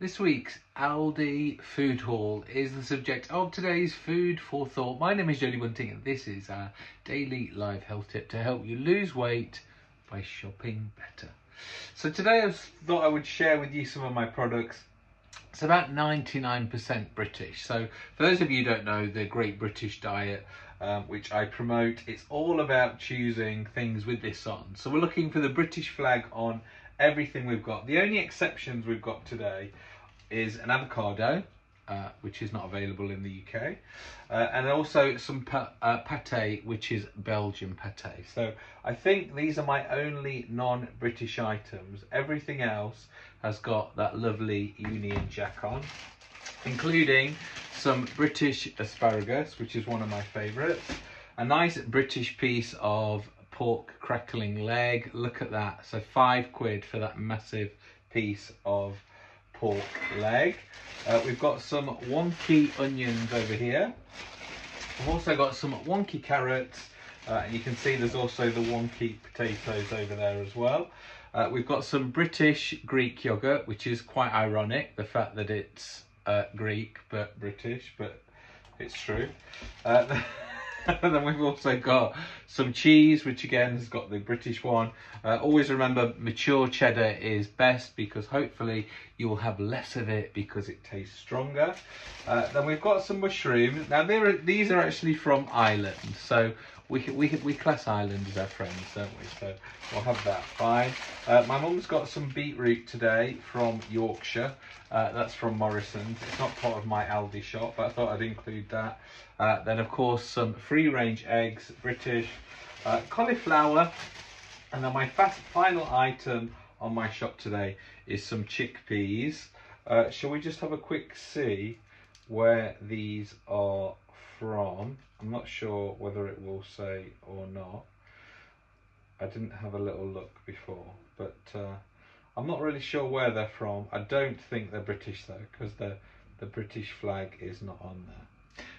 This week's Aldi food haul is the subject of today's food for thought. My name is Jodie Bunting and this is our daily live health tip to help you lose weight by shopping better. So today I thought I would share with you some of my products. It's about 99% British. So for those of you who don't know the Great British Diet, um, which I promote, it's all about choosing things with this on. So we're looking for the British flag on everything we've got. The only exceptions we've got today is an avocado, uh, which is not available in the UK, uh, and also some pa uh, pate, which is Belgian pate. So I think these are my only non-British items. Everything else has got that lovely Union Jack on, including some British asparagus, which is one of my favourites, a nice British piece of pork crackling leg. Look at that. So five quid for that massive piece of pork leg. Uh, we've got some wonky onions over here. We've also got some wonky carrots. Uh, and you can see there's also the wonky potatoes over there as well. Uh, we've got some British Greek yogurt, which is quite ironic, the fact that it's uh, Greek but British, but it's true. And then we've also got some cheese, which again has got the British one. Uh, always remember mature cheddar is best because hopefully you will have less of it because it tastes stronger. Uh, then we've got some mushrooms. Now are, these are actually from Ireland. So we, we, we class Ireland as our friends, don't we? So we'll have that fine. Uh, my mum's got some beetroot today from Yorkshire. Uh, that's from Morrison's. It's not part of my Aldi shop, but I thought I'd include that. Uh, then, of course, some free-range eggs, British, uh, cauliflower, and then my fast final item on my shop today is some chickpeas. Uh, shall we just have a quick see where these are from? I'm not sure whether it will say or not. I didn't have a little look before, but uh, I'm not really sure where they're from. I don't think they're British though, because the the British flag is not on there.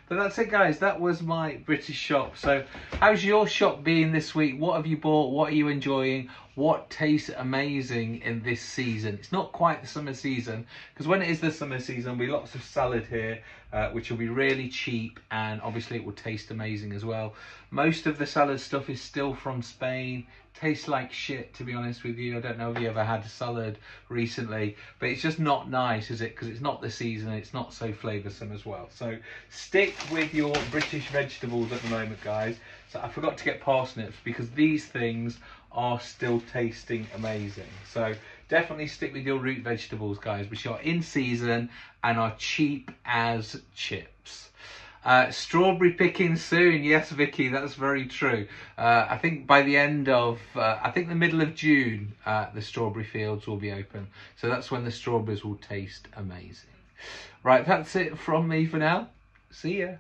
But that's it guys, that was my British shop. So how's your shop been this week? What have you bought? What are you enjoying? What tastes amazing in this season? It's not quite the summer season because when it is the summer season, be lots of salad here, uh, which will be really cheap and obviously it will taste amazing as well. Most of the salad stuff is still from Spain tastes like shit to be honest with you. I don't know if you ever had a salad recently, but it's just not nice, is it? Because it's not the season, it's not so flavoursome as well. So stick with your British vegetables at the moment, guys. So I forgot to get parsnips because these things are still tasting amazing. So definitely stick with your root vegetables, guys, which are in season and are cheap as chips. Uh, strawberry picking soon. Yes, Vicky, that's very true. Uh, I think by the end of, uh, I think the middle of June, uh, the strawberry fields will be open. So that's when the strawberries will taste amazing. Right, that's it from me for now. See ya.